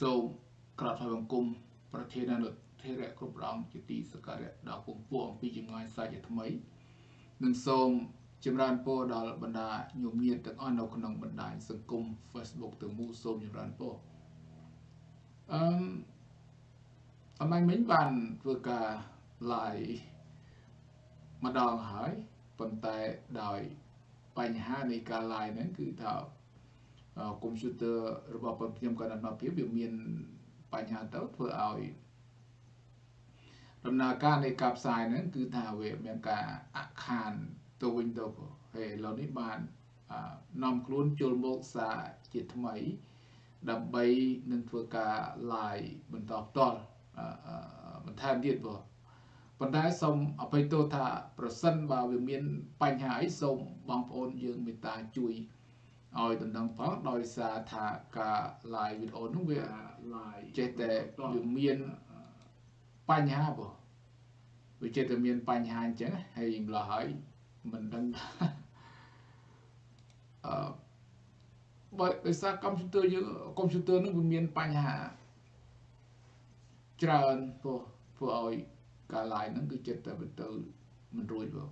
សូមក្រាបថ្វាយបង្គំប្រធានានុធិរៈគ្រប់ព្រះអង្គជាទីសក្ការៈដល់គង់ពួកអំពីចម្ងាយសាច់ថ្មីនិងសូមចម្រើនពរដល់បណ្ដាញោមញាតិទាំងអស់នៅក្នុងបណ្ដាញសង្គម Facebook ទាំងមូលសូមចម្រើនពរអឺមអមាញ់មិញបានធ្វើការ live ម្ដងហើយប៉ុន្តែដោយបញ្ហានៃការ live ហ្នឹងគឺថា កុំព្យូទ័ររបស់ខ្ញុំក៏ដំណើរភាពវាមានបញ្ហាទៅធ្វើឲ្យដំណើរការនៃការផ្សាយហ្នឹងគឺថាវាមានការអខានទៅវិញទៅហើយឥឡូវនេះបាននាំខ្លួនចូលមកសារជាថ្មី ដើម្បីនឹងធ្វើការ live បន្តផ្ទាល់បន្ថែមទៀតបងប៉ុន្តែសូមអភ័យទោសថាប្រសិនបើវាមានបញ្ហាអីសូមបងប្អូនយើងមេត្តាជួយ ឲ្យដណ្ដឹងផងដោយសារថាការ live វីដេអូនោះវា live ចេះតែវាមានបញ្ហាបងវាចេះតែមានបញ្ហាអញ្ចឹងហើយម្ល៉េះហើយមិនដឹងអឺបើដោយសារកុំព្យូទ័រយើងកុំព្យូទ័រនោះវាមានបញ្ហាច្រើនព្រោះធ្វើឲ្យការ live ហ្នឹងគឺចិត្តតែទៅមិនរួចបង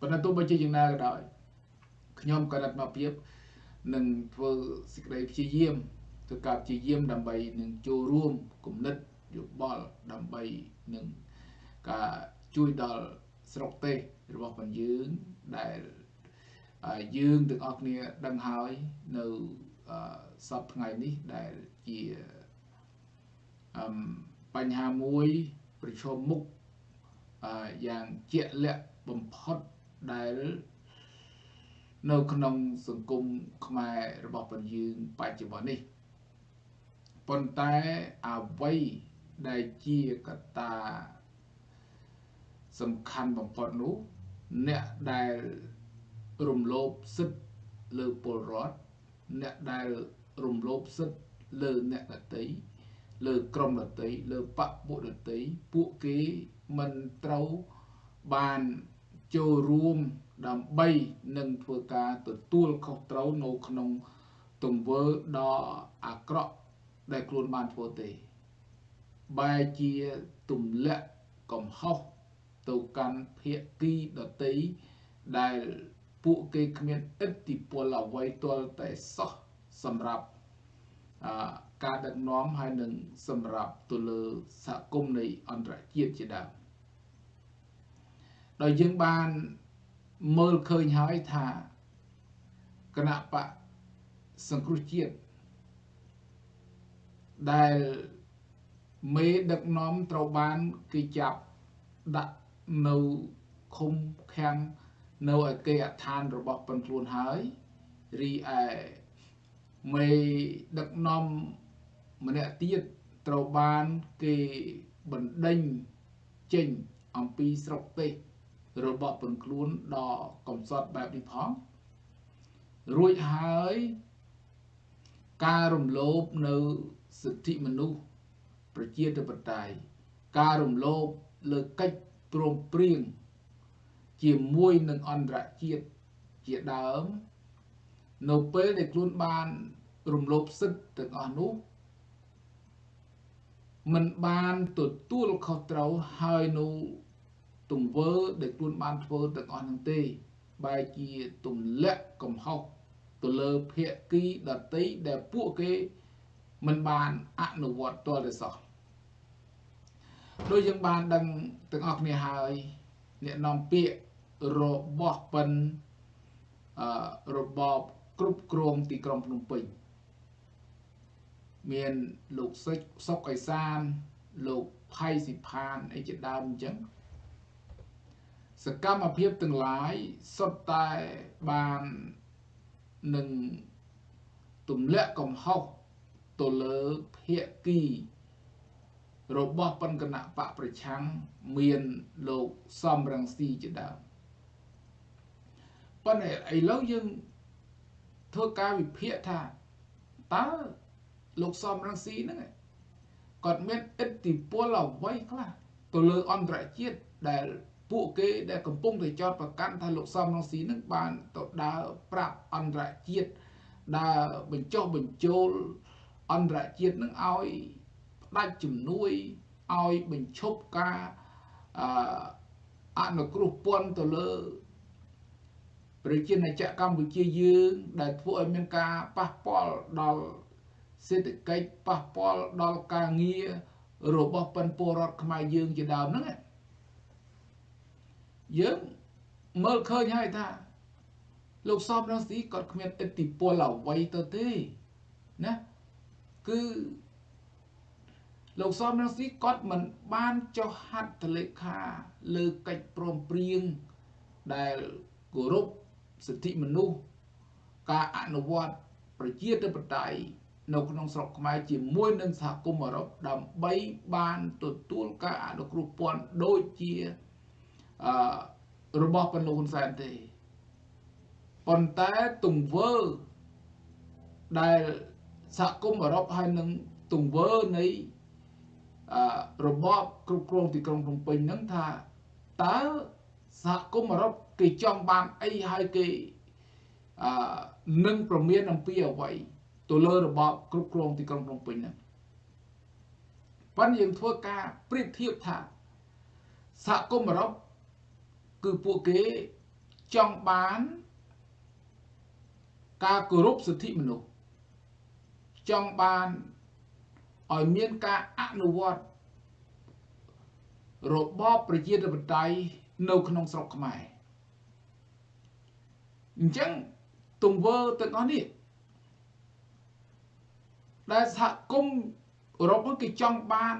ប៉ុន្តែទោះបីជាយ៉ាងណាក៏ដោយខ្ញុំក៏រត់មកភាព នឹងធ្វើសេចក្តីព្យាយាមធ្វើការព្យាយាមដើម្បីនឹងចូលរួមគំនិតយោបល់ដើម្បីនឹងការជួយដល់ស្រុកទេសរបស់បងយើងដែលយើងទាំងអស់គ្នាដឹងហើយនៅសពថ្ងៃនេះដែលជាបញ្ហាមួយប្រឈមមុខយ៉ាងជាក់លាក់បំផុតដែល នៅក្នុងសង្គមខ្មែររបស់ពលយើងបច្ចុប្បន្ននេះប៉ុន្តែអ្វីដែលជាកត្តាសំខាន់បំផុតនោះអ្នកដែលរំលោភសិទ្ធិលើពលរដ្ឋអ្នកដែលរំលោភសិទ្ធិលើអ្នកដតីលើក្រុមដតីលើបពុដតីពួកគេមិនត្រូវបានចូលរួម ដើម្បីនឹងធ្វើការទទួលខុសត្រូវនៅក្នុងទង្វើដ៏អាក្រក់ដែលខ្លួនបានធ្វើទេបែរជាទម្លាក់កំហុសទៅកាន់ភាគីដតីដែលពួកគេគ្មានឥទ្ធិពលអ្វីទាល់តែសោះសម្រាប់ការដឹកនាំហើយនឹងសម្រាប់ទៅលើសហគមន៍នៃអន្តរជាតិជាដើមដោយយើងបាន មើលឃើញហើយថាគណៈបកសង្គ្រោះជាតិដែលមេដឹកនាំត្រូវបានគេចាប់ដាក់នៅឃុំខាំងនៅឯគេអឋានរបស់ប៉ុនខ្លួនហើយរីឯមេដឹកនាំម្នាក់ទៀតត្រូវបានគេបណ្ដេញចេញអំពីស្រុកទេស របស់ពនខ្លួនដល់កំសត់បែបនេះផងរួចហើយការរំលោភនៅសិទ្ធិមនុស្សប្រជាធិបតេយ្យការរំលោភលើកិច្ចព្រមព្រៀងជាមួយនឹងអន្តរជាតិជាដើម នៅពេលដែលខ្លួនបានរំលោភសិទ្ធិទាំងអស់នោះមិនបានទទួលខុសត្រូវហើយនៅ ទង្វើដែលខ្លួនបានធ្វើទាំងអស់នឹងទេ បែរជាទម្លាក់កំហុសទៅលើភាគីដតីដែលពួកគេមិនបានអនុវត្តទាល់តែសោះដោយយើងបានដឹងទាំងអស់គ្នាហើយអ្នកនាំពាក្យរបស់ប៉ិនអឺរបបគ្រប់គ្រងទីក្រុងភ្នំពេញមានលោកសិចសុកអេសានលោកផៃសិផានអីជាដើមអញ្ចឹង សកម្មភាពទាំងឡាយសុទ្ធតែបាននឹងទម្លាក់កំហុសទៅលើភាគីរបស់បនគណៈបកប្រឆាំងមានលោកសំរងស៊ីជាដើមប៉ុន្តែឥឡូវយើងធ្វើការវិភាគថាតើលោកសំរងស៊ីហ្នឹងគាត់មានឥទ្ធិពលអ្វីខ្លះទៅលើអន្តរជាតិដែល ពួកគេដែលកំពុងតែចោទប្រកាន់ថាលោកសំរងស៊ីនឹងបានទៅដើរប្រាប់អន្តរជាតិដើរបញ្ចុះបញ្ចូលអន្តរជាតិនឹងឲ្យផ្ដាច់ជំនួយឲ្យបញ្ឈប់ការអអនុគ្រោះពន្ធទៅលើប្រជាណាចក្រកម្ពុជាយើងដែលធ្វើឲ្យមានការប៉ះពាល់ដល់សេដ្ឋកិច្ចប៉ះពាល់ដល់ការងាររបស់ប៉ុនពលរដ្ឋខ្មែរយើងជាដើមហ្នឹង យើងមើលឃើញហើយថាលោកសំរងស៊ីគាត់គ្មានឥទ្ធិពលអ្វីទៅទេណាគឺលោកសំរងស៊ីគាត់មិនបានចុះហត្ថលេខាលើកិច្ចព្រមព្រៀងដែលគោរពសិទ្ធិមនុស្សការអនុវត្តប្រជាធិបតេយ្យនៅក្នុងស្រុកខ្មែរជាមួយនឹងសហគមន៍អឺរ៉ុបដើម្បីបានទទួលការអនុគ្រោះពន្ធដូចជា អឺរបស់ប៉ុណ្ណឹងហ៊ុនសែនទេប៉ុន្តែទង្វើដែលសហគមន៍អឺរ៉ុបហើយនឹងទង្វើនៃអឺរបបគ្រប់គ្រងទីក្រុងភ្នំពេញហ្នឹងថាតើសហគមន៍អឺរ៉ុបគេចង់បានអីហើយគេអឺនឹងប្រមានអំពីអ្វីទៅលើរបបគ្រប់គ្រងទីក្រុងភ្នំពេញហ្នឹងប៉ុន្តែយើងធ្វើការប្រៀបធៀបថាសហគមន៍អឺរ៉ុប គឺពួកគេចង់បានការគោរពសិទ្ធិមនុស្សចង់បានឲ្យមានការអនុវត្តរបបប្រជាធិបតេយ្យនៅក្នុងស្រុកខ្មែរអញ្ចឹងទង្វើទាំងអស់នេះដែលសហគមន៍អឺរ៉ុបគេចង់បាន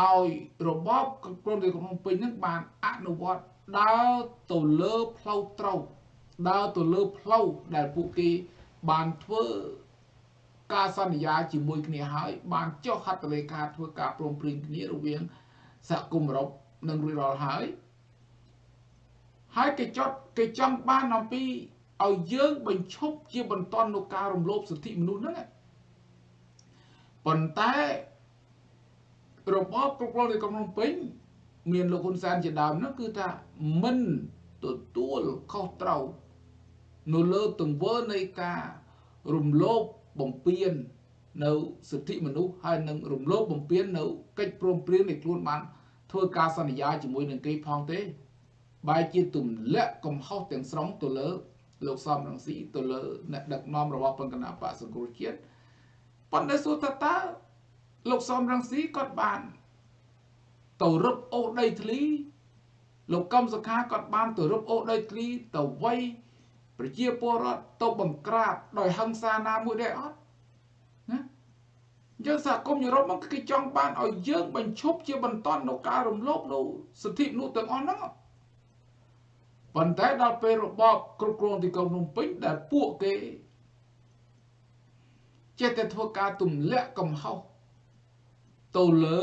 ឲ្យរបបក្រុងរាជកំពេញនឹងបានអនុវត្ត ដើរទៅលើផ្លូវត្រូវដើរទៅលើផ្លូវដែលពួកគេបានធ្វើការសន្យាជាមួយគ្នាហើយបានចុះហត្ថលេខាធ្វើការព្រមព្រៀងគ្នារវាងសហគមន៍អឺរ៉ុបនិងរួចរាល់ហើយហើយគេចត់គេចង់បានអំពីឲ្យយើងបញ្ឈប់ជាបន្តនៅការរំលោភសិទ្ធិមនុស្សហ្នឹងប៉ុន្តែរបបគ្រប់គ្រងនៃក្រុងភ្នំពេញ មានលោកហ៊ុនសែនជាដើមនោះគឺថាមិនទទួលខុសត្រូវនៅលើទង្វើនៃការរំលោភបំពាននៅសិទ្ធិមនុស្សហើយនឹងរំលោភបំពាននៅកិច្ចព្រមព្រៀងនៃខ្លួនបានធ្វើការសន្យាជាមួយនឹងគេផងទេបែរជាទម្លាក់កំហុសទាំងស្រុងទៅលើលោកសំរងស៊ីទៅលើអ្នកដឹកនាំរបស់បង្កណាបកសង្គ្រោះជាតិប៉ុន្តែសួរថាតើលោកសំរងស៊ីគាត់បាន ទៅរឹបអូសដីធ្លីលោកកឹមសុខាគាត់បានទៅរឹបអូសដីធ្លីទៅវ័យប្រជាពលរដ្ឋទៅបង្ក្រាបដោយហិង្សាណាមួយដែរអត់ណាយើងសហគមន៍យុរ៉ុបមកគេចង់បានឲ្យយើងបញ្ឈប់ជាបន្តនៅការរំលោភនៅសិទ្ធិមនុស្សទាំងអស់ហ្នឹងប៉ុន្តែដល់ពេលរបបគ្រប់គ្រងទីក្រុងភ្នំពេញដែលពួកគេចេះតែធ្វើការទម្លាក់កំហុសទៅលើ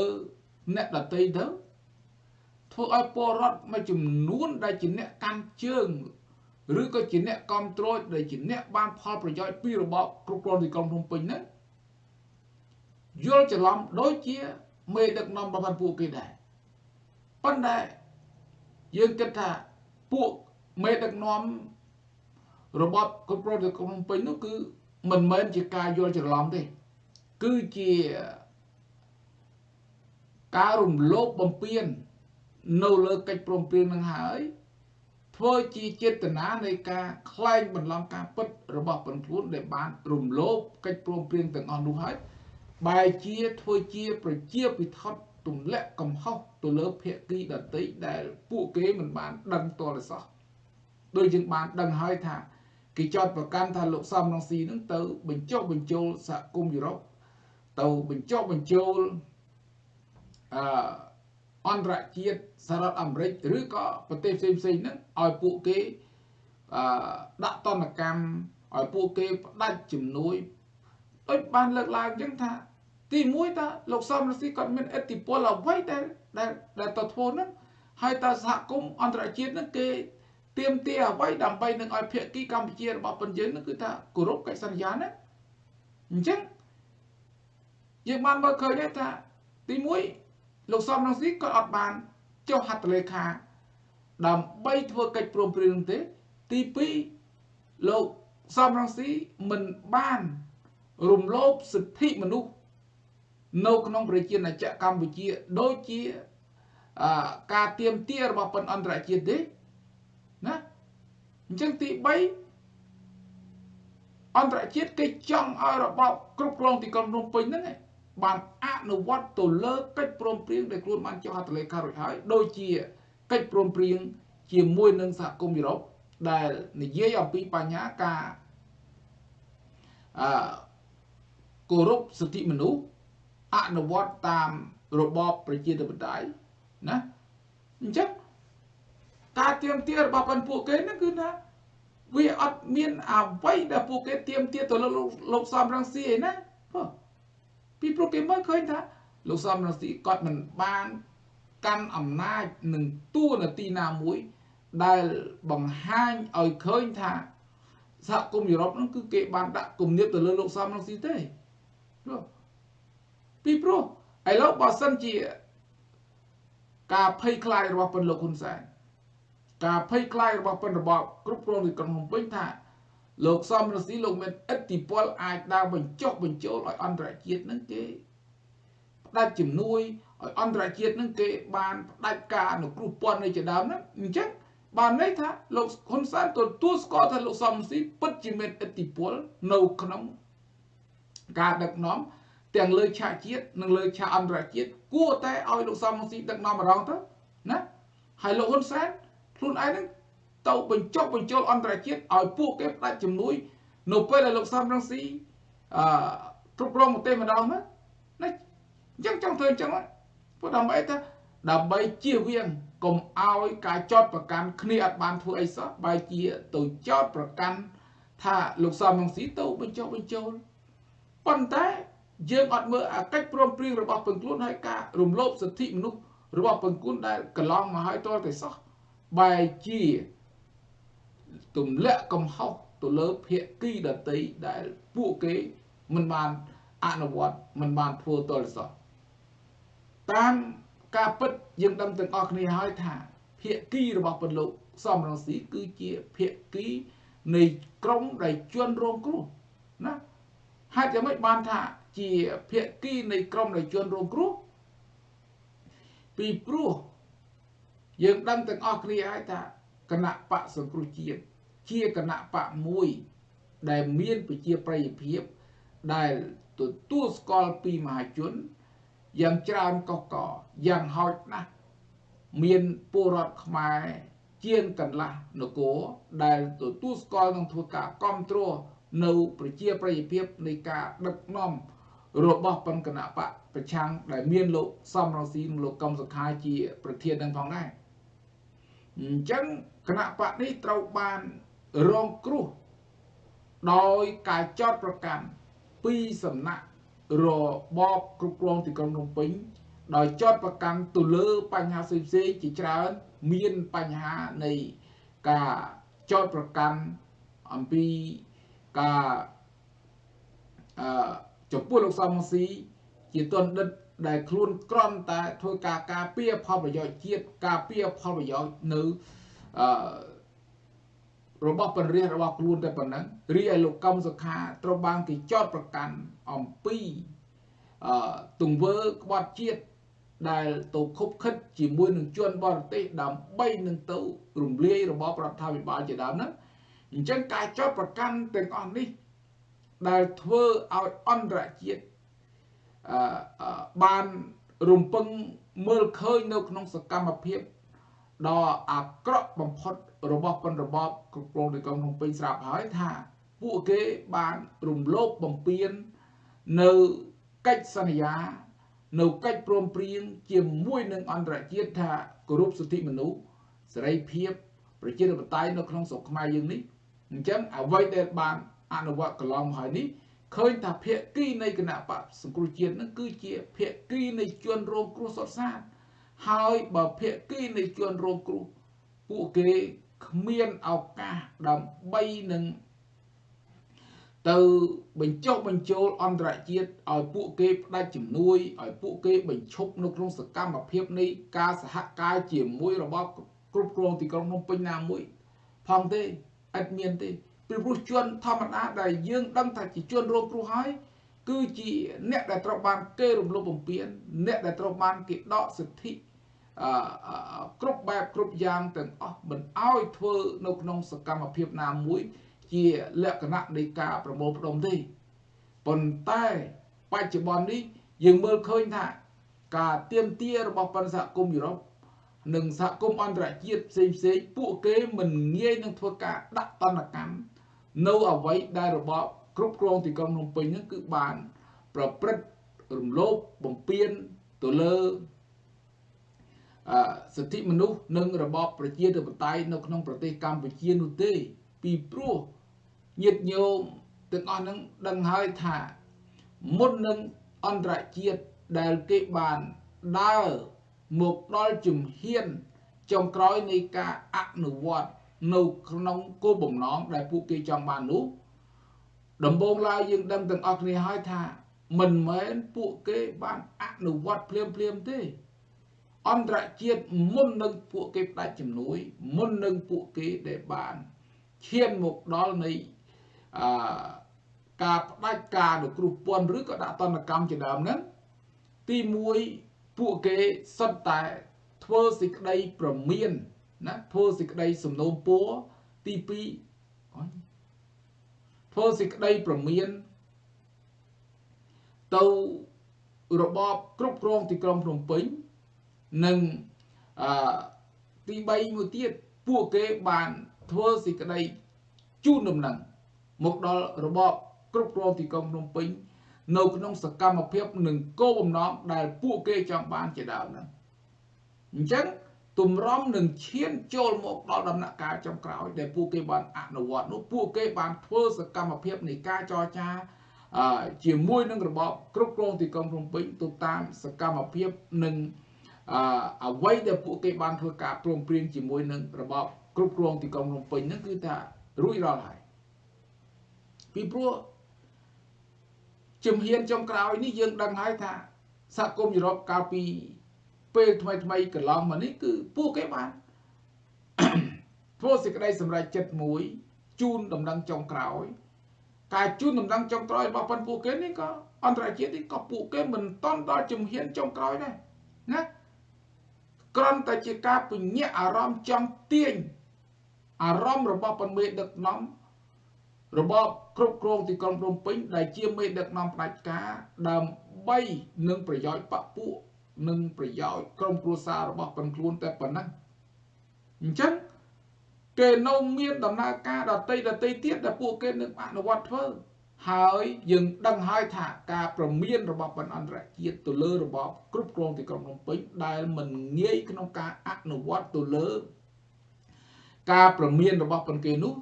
អ្នកដតីទៅធ្វើឲ្យពលរដ្ឋមួយចំនួនដែលជាអ្នកកាន់ជើងឬក៏ជាអ្នកគ្រប់គ្រងដែលជាអ្នកបានផលប្រយោជន៍ពីរបបគ្រប់គ្រងទីក្រុងភ្នំពេញហ្នឹងយល់ច្រឡំដូចជាមេដឹកនាំរបស់ពួកគេដែរប៉ុន្តែយើងគិតថាពួកមេដឹកនាំរបបគ្រប់គ្រងទីក្រុងភ្នំពេញនោះគឺមិនមែនជាការយល់ច្រឡំទេ គឺជា ការរំលោភបំពាន នៅលើកិច្ចព្រមព្រៀងនឹងហើយ ធ្វើជាចេតនានៃការក្លែងបន្លំការពិតរបស់ពលខ្លួនដែលបានរំលោភកិច្ចព្រមព្រៀងទាំងអស់នោះហើយបែជាធ្វើជាប្រជាពិថត់ទម្លាក់កំហុសទៅលើភៀកគីដតីដែលពួកគេមិនបានដឹងតលសោះដូចយើងបានដឹងហើយថាគេចោតប្រកាន់ថាលោកសំរងស៊ីនឹងទៅ បញ្ចុះបញ្ចូលសហគមន៍យុរ៉ុបទៅបញ្ចុះបញ្ចូល អឺអន្តរជាតិសហរដ្ឋអាមេរិកឬក៏ប្រទេសផ្សេងផ្សេងហ្នឹងឲ្យពួកគេអឺដាក់តនកម្មឲ្យពួកគេផ្ដាច់ជំនួយដូចបានលើកឡើងអញ្ចឹងថា ទី1តាលោកសំរងស៊ីគាត់មានឥទ្ធិពលអ្វីដែលដែលដែលទៅធ្វើហ្នឹងហើយតើសហគមន៍អន្តរជាតិហ្នឹងគេទៀមទាអ្វីដើម្បីនឹងឲ្យភាគីកម្ពុជារបស់ប៉ុនយើងនឹងគឺថាគោរពកិច្ចសន្យាណាអញ្ចឹងយើងបានមើលឃើញថាទី1 លោកសំរងស៊ីក៏អត់បានចុះហត្ថលេខា ដើម្បីធ្វើកិច្ចព្រមព្រៀងទេ ទី2លោកសំរងស៊ីមិនបាន រំលោភសិទ្ធិមនុស្សនៅក្នុងប្រជាណាចក្រកម្ពុជាដូចជាការទៀមទារបស់ប៉ុនអន្តរជាតិទេណាអញ្ចឹងទី3អន្តរជាតិគេចង់ឲ្យរបបគ្រប់គ្រងទីក្រុងភ្នំពេញហ្នឹង បានអនុវត្តទៅលើកិច្ចព្រមព្រៀងដែលខ្លួនបានចុះហត្ថលេខារួចហើយដូចជាកិច្ចព្រមព្រៀងជាមួយនឹងសហគមន៍យុរ៉ុបដែលនិយាយអំពីបញ្ហាការអឺគោរពសិទ្ធិមនុស្សអនុវត្តតាមរបបប្រជាធិបតេយ្យណាអញ្ចឹងការទៀមទារបស់ប៉ុនពួកគេហ្នឹងគឺថាវាអត់មានអ្វីដែលពួកគេទៀមទាទៅលើលោកសំរងស៊ីឯណាព្រោះ ពីព្រោះគេមើលឃើញថាលោកសំរងស៊ីគាត់មិនបានកាន់អំណាចនឹងតួនាទីណាមួយ ដែលបង្ហាញឲ្យឃើញថាសហគមន៍យុរ៉ុបហ្នឹងគឺគេបានដាក់គំនាបទៅលើលោកសំរងស៊ីទេព្រោះពីព្រោះឥឡូវបើសិនជា ការភ័យខ្លាចរបស់ពន្លកហ៊ុនសែនការភ័យខ្លាចរបស់ពន្ធរបបគ្រប់គ្រងទីក្រុងភ្នំពេញថា លោកសំរងស៊ីលោកមានឥទ្ធិពលអាចដើរបញ្ចុះបញ្ចូលឲ្យអន្តរជាតិនឹងគេផ្ដាច់ជំនួយឲ្យអន្តរជាតិនឹងគេបានផ្ដាច់ការអនុគ្រោះពន្ធនៃជាដើមហ្នឹងអញ្ចឹងបានន័យថាលោកហ៊ុនសែនទទួលស្គាល់ថាលោកសំរងស៊ីពិតជាមានឥទ្ធិពលនៅក្នុងការដឹកនាំទាំងលើឆាកជាតិនិងលើឆាកអន្តរជាតិគួរតែឲ្យលោកសំរងស៊ីដឹកនាំម្ដងទៅណាហើយលោកហ៊ុនសែនខ្លួនឯងនឹង ទៅបញ្ចុះបញ្ចូលអន្តរជាតិឲ្យពួកគេផ្ដាច់ជំនួយ នៅពេលដែលលោកសំរងស៊ីអឺគ្រប់គ្រងប្រទេសម្ដងណាណាអញ្ចឹងចង់ធ្វើអញ្ចឹងព្រោះដើម្បីថាដើម្បីជៀសវាងកុំឲ្យការចោតប្រកាន់គ្នាអត់បានធ្វើអីសោះបែរជាទៅចោតប្រកាន់ថាលោកសំរងស៊ីទៅបញ្ចុះបញ្ចូលប៉ុន្តែយើងអត់មើលអាកិច្ចព្រមព្រៀងរបស់ពឹងខ្លួនហើយការរំលោភសិទ្ធិមនុស្សរបស់ពឹងខ្លួនដែលកន្លងមកហើយតតែសោះបែរជា ទម្លាក់កំហុសទៅលើភាគីដតីដែលពួកគេមិនបានអនុវត្តមិនបានធ្វើតលសោះតាមការពិតយើងដឹងទាំងអស់គ្នាហើយថាភាគីរបស់ពលលោកសំរងស៊ីគឺជាភាគីនៃក្រមដែលជន់រងគ្រោះណាហេតុយ៉ាងម៉េចបានថាជាភាគីនៃក្រមដែលជន់រងគ្រោះពីព្រោះយើងដឹងទាំងអស់គ្នាហើយថា គណៈបកសង្គ្រោះជាតិជាគណៈបកមួយដែលមានប្រជាប្រិយភាពដែលទទួលស្គាល់ពីមហាជនយ៉ាងច្រើនកកកយ៉ាងហោចណាស់មានពលរដ្ឋខ្មែរជាងកន្លះនគរដែលទទួលស្គាល់នឹងធ្វើការគ្រប់គ្រងនៅប្រជាប្រិយភាពនៃការដឹកនាំរបស់បញ្គណៈបកប្រឆាំងដែលមានលោកសំរងស៊ីនិងលោកកំសុខាជា ប្រធាននឹងផងដែរអញ្ចឹង គណៈបកនេះត្រូវបានរងគ្រោះដោយការចោតប្រកាន់ពីសំណាក់របបគ្រប់គ្រងទីក្រុងភ្នំពេញដោយចោតប្រកាន់ទៅលើបញ្ហាផ្សេងៗជាច្រើនមានបញ្ហានៃការចោតប្រកាន់អំពីការអឺចំពោះលោកសំរងស៊ីជាទណ្ឌិតដែលខ្លួនក្រំតែធ្វើការការពារផលប្រយោជន៍ជាតិការពារផលប្រយោជន៍នៅ អឺរបស់ពលរដ្ឋរបស់ខ្លួនតែប៉ុណ្ណឹងរីឯលោកកំសុខាត្រូវបានគេចោទប្រកាន់អំពីអឺទង្វើក្បត់ជាតិដែលទៅខົບខិតជាមួយនឹងជនបរទេសដើម្បីនឹងទៅរំលាយរបបរដ្ឋាភិបាលជាដើមហ្នឹងអញ្ចឹងការចោទប្រកាន់ទាំងអស់នេះដែលធ្វើឲ្យអន្តរជាតិអឺបានរំពឹងមើលឃើញនៅក្នុងសកម្មភាព ដ៏អាក្រក់បំផុតរបស់ប៉ុនរបបគ្រប់គ្រងទីក្រុងភ្នំពេញស្រាប់ហើយថាពួកគេបានរំលោភបំពាននៅកិច្ចសន្យា នៅកិច្ចព្រមព្រៀងជាមួយនឹងអន្តរជាតិថាគោរពសិទ្ធិមនុស្សសេរីភាពប្រជាធិបតេយ្យនៅក្នុងស្រុកខ្មែរយើងនេះអញ្ចឹងអ្វីដែលបានអនុវត្តកន្លងមកហើយនេះឃើញថាភាគីនៃគណៈបកសង្គ្រោះជាតិនឹងគឺជាភាគីនៃជនរងគ្រោះសុទ្ធសាធ ហើយបើភាគីនៃជនរងគ្រោះពួកគេគ្មានឱកាសដើម្បីនឹងទៅបញ្ចុះបញ្ចូលអន្តរជាតិឲ្យពួកគេផ្ដាច់ជំនួយឲ្យពួកគេបញ្ឈប់នៅក្នុងសកម្មភាពនៃការសហការជាមួយរបបគ្រប់គ្រងទីក្រុងភ្នំពេញណាមួយ ផងទេអត់មានទេពីព្រោះជនធម្មតាដែលយើងដឹងថាជាជនរងគ្រោះហើយគឺជាអ្នកដែលត្រូវបានគេរំលោភបំពានអ្នកដែលត្រូវបានគេដកសិទ្ធិអឺ គ្រប់បែបគ្រប់យ៉ាងទាំងអស់មិនអោយធ្វើនៅក្នុងសកម្មភាពណាមួយ ជាលក្ខណៈនៃការប្រមូលផ្ដុំទេប៉ុន្តែបច្ចុប្បន្ននេះយើងមើលឃើញថាការទៀមទារបស់បណ្ឌសហគមន៍យុរ៉ុបនិងសហគមន៍អន្តរជាតិផ្សេងផ្សេងពួកគេមិនងាយនឹងធ្វើការដាក់តន្តកម្មនៅអ្វីដែលរបបគ្រប់គ្រងទីក្រុងភ្នំពេញហ្នឹងគឺបាន ប្រព្រឹត្តរំលោភបំពានទៅលើអ សិទ្ធិមនុស្សនិងរបបប្រជាធិបតេយ្យនៅក្នុងប្រទេសកម្ពុជានោះទេ ពីព្រោះញាតិញោមទាំងអស់នឹងដឹងហើយថាមុននឹងអន្តរជាតិដែលគេបានដើរមកដល់ជំហានចុងក្រោយនៃការអនុវត្តនៅក្នុងគោលបំណងដែលពួកគេចង់បាននោះដំបូងឡើយយើងដឹងទាំងអស់គ្នាហើយថា មិនមែនពួកគេបានអនុវត្តភ្លាមភ្លាមទេ អន្តរជាតិមុននឹងពួកគេផ្ដាច់ជំនួយ មុននឹងពួកគេដែលបានឈានមកដល់នៃអឺការផ្ដាច់ការនៅគ្រោះពន្ធឬក៏ដាក់តន្តកម្មជាដើមហ្នឹងទី1ពួកគេសុទ្ធតែធ្វើសេចក្តីប្រមានណាធ្វើសេចក្តីសំណូមពរទី2អញធ្វើសេចក្តីប្រមានទៅរបបគ្រប់គ្រងទីក្រុងភ្នំពេញ និងអឺទី3មួយទៀតពួកគេបានធ្វើសេចក្តីជូនដំណឹងមកដល់របបគ្រប់គ្រងទីក្រុងភ្នំពេញនៅក្នុងសកម្មភាពនិងគោលបំណងដែលពួកគេចង់បានជាដើមហ្នឹងអញ្ចឹងទម្រាំនឹងឈានចូលមកដល់ដំណាក់កាលចុងក្រោយដែលពួកគេបានអនុវត្តនោះពួកគេបានធ្វើសកម្មភាពនៃការចរចាជាមួយនឹងរបបគ្រប់គ្រងទីក្រុងភ្នំពេញទៅតាមសកម្មភាពនិង អ្វីដែលពួកគេបានធ្វើការព្រមព្រៀងជាមួយនឹងរបបគ្រប់គ្រងទីក្រុងភ្នំពេញហ្នឹងគឺថារួចរាល់ហើយពីព្រោះជំហានចុងក្រោយនេះយើងដឹងហើយថាសហគមន៍យុរ៉ុបកាលពីពេលថ្មីថ្មីកន្លងមកនេះគឺពួកគេបានធ្វើសេចក្តីសម្រេចចិត្តមួយជូនដំណឹងចុងក្រោយការជូនដំណឹងចុងក្រោយរបស់ប៉ុនពួកគេនេះក៏អន្តរជាតិនេះក៏ពួកគេមិនតន់ដល់ជំហានចុងក្រោយដែរណា គ្រាន់តែជាការពញ្ញាអារម្មណ៍ចង់ទាញអារម្មណ៍របស់ប៉ុនមេដឹកនាំរបបគ្រប់គ្រងទីក្រុងភ្នំពេញដែលជាមេដឹកនាំផ្ដាច់ការដើម្បីនឹងប្រយោជន៍បពពួកនិងប្រយោជន៍ក្រុមគ្រួសាររបស់ប៉ុនខ្លួនតែប៉ុណ្ណឹងអញ្ចឹងគេនៅមានដំណើរការដតីដតីទៀតដែលពួកគេនឹងអនុវត្តធ្វើ ហើយយើងដឹងហើយថាការប្រមានរបស់បណ្ឌអន្តរជាតិទៅលើរបបគ្រប់គ្រងទីក្រុងភ្នំពេញដែលមិនងាយក្នុងការអនុវត្តទៅលើ ការប្រមានរបស់ប៉ុនគេនោះ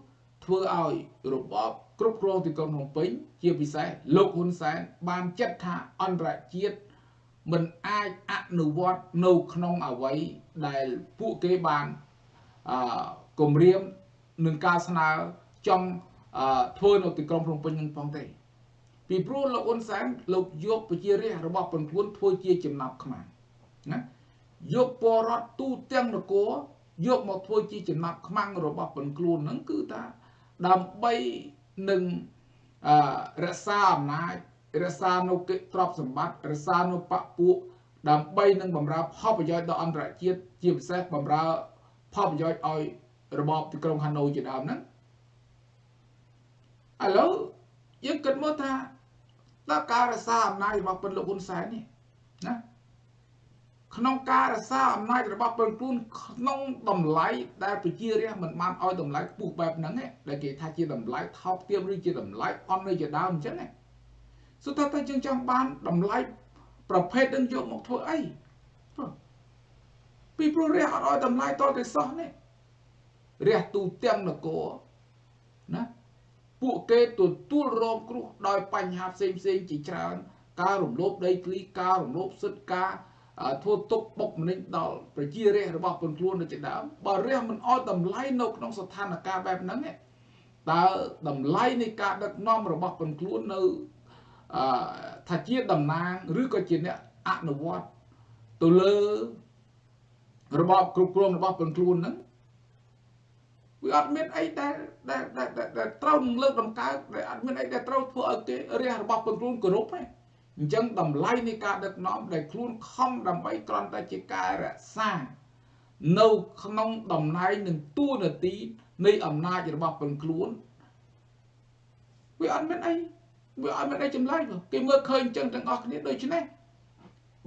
ធ្វើឲ្យរបបគ្រប់គ្រងទីក្រុងភ្នំពេញជាពិសេសលោកហ៊ុនសែនបានចាត់ថាអន្តរជាតិមិនអាចអនុវត្តនៅក្នុងអវ័យដែលពួកគេបានអឺគម្រាមនឹងការស្នើចង់ ធ្វើនៅទីក្រុងភ្នំពេញនឹងផងទេពីព្រោះលោកអ៊ុនសែនលោកយកប្រជារាស្ត្ររបស់ពលខ្លួនធ្វើជាចំណាប់ខ្មាំងណាយកពលរដ្ឋទូទាំងនគរយកមកធ្វើជាចំណាប់ខ្មាំងរបស់ពលខ្លួនហ្នឹងគឺថាដើម្បីនឹងរក្សាអំណាចរក្សានៅទ្រព្យសម្បត្តិរក្សានៅបពពួកដើម្បីនឹងបំរើផលប្រយោជន៍ដល់អន្តរជាតិជាពិសេសបំរើផលប្រយោជន៍ឲ្យរបបទីក្រុងហាណូយជាដើមហ្នឹង ឥឡូវយើងគិតមើលថាតើការរក្សាអំណាចរបស់ពលលោកហ៊ុនសែននេះណាក្នុងការរក្សាអំណាចរបស់ពលខ្លួនក្នុងតម្លៃដែលប្រជារាស្ត្រមិនបានឲ្យតម្លៃខ្ពស់បែបហ្នឹងដែលគេថាជាតម្លៃថោកទាបឬជាតម្លៃអន់នៅជាដើមអញ្ចឹងណាសុទ្ធតែយើងចង់បានតម្លៃប្រភេទនឹងយកមកធ្វើអីពីព្រោះរះអត់ឲ្យតម្លៃតទៅសោះនេះរះទូទាំងនគរណា ពួកគេទទួលរងគ្រោះដោយបញ្ហាផ្សេងផ្សេងជាច្រើន ការរំលោភដីធ្លីការរំលោភសិទ្ធិការធ្វើទុកបុកម្នេញដល់ប្រជារាស្ត្ររបស់ពលខ្លួននៅជាដើមបើរះមិនអត់តម្លៃនៅក្នុងស្ថានភាពបែបហ្នឹងតើតម្លៃនៃការដឹកនាំរបស់ពលខ្លួននៅអឺថាជាតំណាងឬក៏ជាអ្នកអនុវត្តទៅលើរបបគ្រប់គ្រងរបស់ពលខ្លួនហ្នឹង វាអត់មានអីដែលដែលដែលត្រូវនឹងលើកដំកើងដែលអត់មានអីដែលត្រូវធ្វើឲ្យគេរះរបស់ពលខ្លួនគោរពទេអញ្ចឹងតម្លៃនៃការដឹកនាំដែលខ្លួនខំដើម្បីគ្រាន់តែជាការរក្សានៅក្នុងតំណែងនឹងតួនាទីនៃអំណាចរបស់ពលខ្លួនវាអត់មានអីវាអត់មានអីចម្លែកគេមើលឃើញអញ្ចឹងទាំងអស់គ្នាដូច្នេះ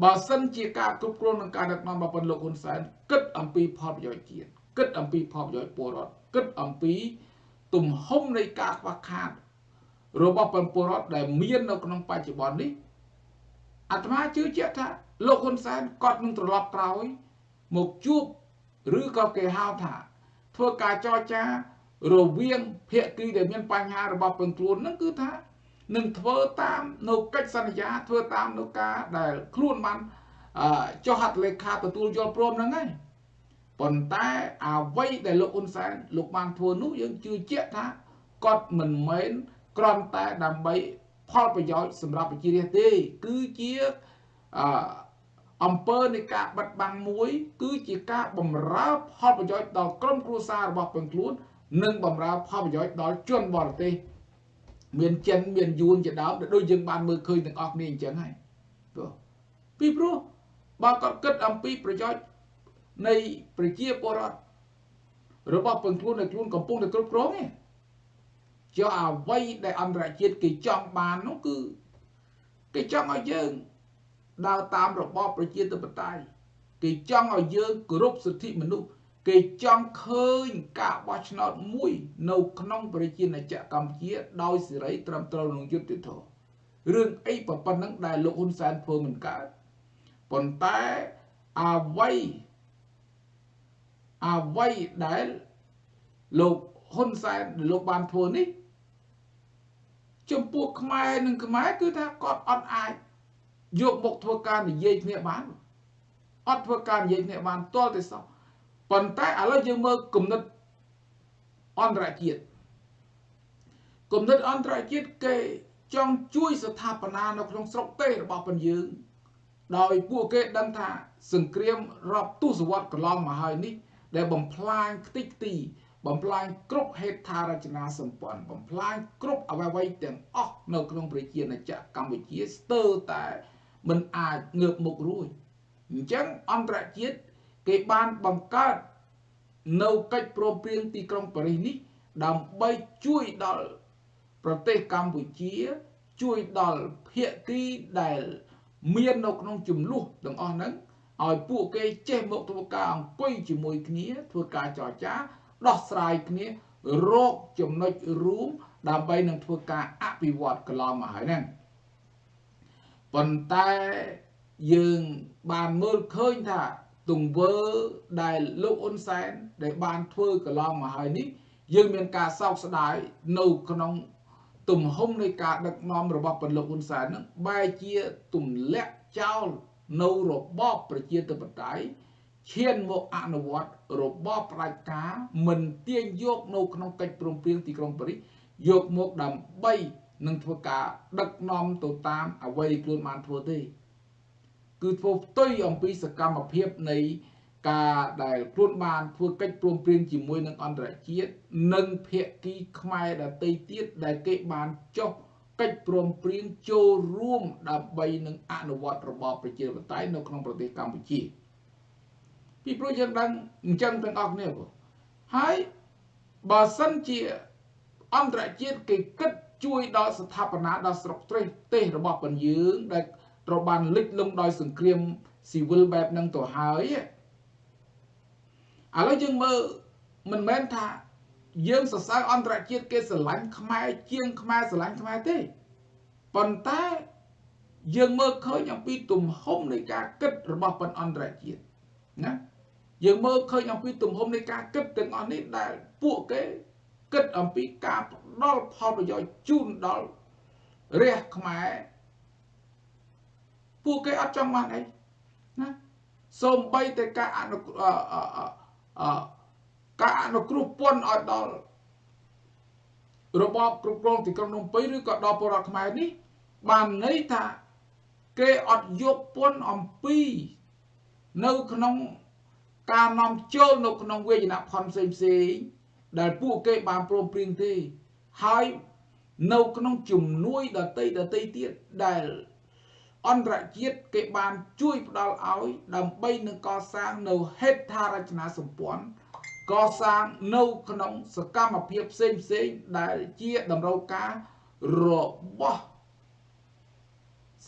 បើសិនជាការគ្រប់គ្រងនឹងការដឹកនាំរបស់ពលលោកហ៊ុនសែនគិតអំពីផលប្រយោជន៍ជាតិគិតអំពីផលប្រយោជន៍ពលរដ្ឋ គិតអំពី ទំហំនៃការខ្វះខាត របស់ពលរដ្ឋដែលមាននៅក្នុងបច្ចុប្បន្ននេះអាត្មាជឿជាក់ថាលោកហ៊ុនសែនគាត់នឹងត្រឡប់ក្រោយ មកជួបឬក៏គេហៅថា ធ្វើការចរចារវាងភាគីដែលមានបញ្ហារបស់ពលខ្លួនហ្នឹងគឺថានឹងធ្វើតាមនៅកិច្ចសន្យាធ្វើតាមនៅការដែលខ្លួនបានចុះហត្ថលេខាទទួលយល់ព្រមហ្នឹងហើយ ប៉ុន្តែអ្វីដែលលោកហ៊ុនសែនលោកបានធ្វើនោះយើងជឿជាក់ថាគាត់មិនមែនគ្រាន់តែដើម្បីផលប្រយោជន៍សម្រាប់ប្រជារាស្ត្រទេ គឺជាអអំពើនៃការបិទបាំងមួយ គឺជាការបំរើផលប្រយោជន៍ដល់ក្រុមគ្រួសាររបស់ពលខ្លួន និងបំរើផលប្រយោជន៍ដល់ជនបរទេសមានចិនមានយួនជាដើមដែលដូចយើងបានមើលឃើញទាំងអស់គ្នាអញ្ចឹងហើយព្រោះពីព្រោះបើគាត់គិតអំពីប្រយោជន៍ នៃប្រជាពលរដ្ឋរបស់ពលខ្លួនដែលខ្លួនកំពុងតែគ្រប់គ្រងឯងចុះអ្វីដែលអន្តរជាតិគេចង់បាននោះគឺគេចង់ឲ្យយើងដើរតាមរបបប្រជាធិបតេយ្យគេចង់ឲ្យយើងគោរពសិទ្ធិមនុស្សគេចង់ឃើញការបោះឆ្នោតមួយ នៅក្នុងប្រជាណាចក្រកម្ពុជាដោយសេរីត្រឹមត្រូវនឹងយុត្តិធម៌រឿងអីប៉ុណ្ណឹងដែលលោកហ៊ុនសែនធ្វើមិនកើតប៉ុន្តែអ្វី អ្វីដែលលោកហ៊ុនសែនលោកបានធ្វើនេះចំពោះខ្មែរនិងខ្មែរគឺថាគាត់អត់អាចយកមកធ្វើការនិយាយគ្នាបានអត់ធ្វើការនិយាយគ្នាបានទាល់តែសោះប៉ុន្តែឥឡូវយើងមើលគំនិតអន្តរជាតិគំនិតអន្តរជាតិគេចង់ជួយស្ថាបនានៅក្នុងស្រុកទេរបស់ពលយើងដោយពួកគេដឹងថាសង្គ្រាមរាប់ទសវត្សរ៍កន្លងមកហើយនេះ ដែលបំផ្លាញខ្ទេចខ្ទីបំផ្លាញគ្រប់ហេដ្ឋារចនាសម្ព័ន្ធបំផ្លាញគ្រប់អ្វីៗទាំងអស់នៅក្នុងប្រជាណាចក្រកម្ពុជាស្ទើរតែមិនអាចងើបមុខរួចអញ្ចឹងអន្តរជាតិគេបានបង្កើតនៅកិច្ចព្រមព្រៀងទីក្រុងប៉ារីសនេះ ដើម្បីជួយដល់ប្រទេសកម្ពុជា ជួយដល់ភាគីដែល មាននៅក្នុងចំនួនទាំងអស់ហ្នឹង ឲ្យពួកគេចេះមកធ្វើការអង្គុយជាមួយគ្នាធ្វើការចរចាដោះស្រាយគ្នារកចំណុចរួមដើម្បីនឹងធ្វើការអភិវឌ្ឍកន្លងមកហើយហ្នឹងប៉ុន្តែយើងបានមើលឃើញថាទង្វើដែលលោកអ៊ុនសែនដែលបានធ្វើកន្លងមកហើយនេះយើងមានការសោកស្ដាយនៅក្នុងទំហំនៃការដឹកនាំរបស់ពលលោកហ៊ុនសែននឹងបែរជាទម្លាក់ចោល នៅរបបប្រជាធិបតេយ្យឈានមកអនុវត្តរបបផ្ដាច់ការមិនទាញយកនៅក្នុងកិច្ចព្រមព្រៀងទីក្រុងប៉ារីសយកមកដើម្បីនឹងធ្វើការដឹកនាំទៅតាមអ្វីដែលខ្លួនបានធ្វើទេ គឺធ្វើផ្ទុយអំពីសកម្មភាពនៃការដែលខ្លួនបានធ្វើកិច្ចព្រមព្រៀងជាមួយនឹងអន្តរជាតិនិងភាគីខ្មែរដទៃទៀតដែលគេបានចុះ កិច្ចព្រមព្រៀងចូលរួមដើម្បីនឹងអនុវត្តរបបប្រជាធិបតេយ្យនៅក្នុងប្រទេសកម្ពុជាពីព្រោះយើងដឹងអញ្ចឹងទាំងអស់គ្នាបងហើយបើសិនជាអន្តរជាតិគេគិតជួយដល់ស្ថាបនាដល់ស្រុកទេសទេសរបស់ពន្យើងដែលត្រូវបានលិចលង់ដោយសង្គ្រាមស៊ីវិលបែបហ្នឹងទៅហើយឥឡូវយើងមើលមិនមែនថា យើងសរសើរអន្តរជាតិគេស្រឡាញ់ខ្មែរជាងខ្មែរស្រឡាញ់ខ្មែរទេប៉ុន្តែយើងមើលឃើញអំពីទំហំនៃការគិតរបស់ប៉ុនអន្តរជាតិណាយើងមើលឃើញអំពីទំហំនៃការគិតទាំងអស់នេះដែលពួកគេគិតអំពីការផ្ដល់ផលប្រយោជន៍ជូនដល់រះខ្មែរពួកគេអត់ចង់បានអីណាសូម្បីតែការអនុ ការអនុគ្រោះពន្ធឲ្យដល់របបគ្រប់គ្រងទីក្រុងភ្នំពេញឬក៏ដល់ពលរដ្ឋខ្មែរនេះ បានន័យថាគេអត់យកពន្ធអំពី នៅក្នុងការនាំចូលនៅក្នុងវេយនភ័ណ្ឌផ្សេងផ្សេងដែលពួកគេបានព្រមព្រៀងទេហើយនៅក្នុងជំនួយដតីដតីទៀតដែលអន្តរជាតិគេបានជួយផ្ដល់ឲ្យដើម្បីនឹងកសាងនៅហេដ្ឋារចនាសម្ព័ន្ធ កសាងនៅក្នុងសកម្មភាពផ្សេងផ្សេងដែលជាតម្រូវការរបស់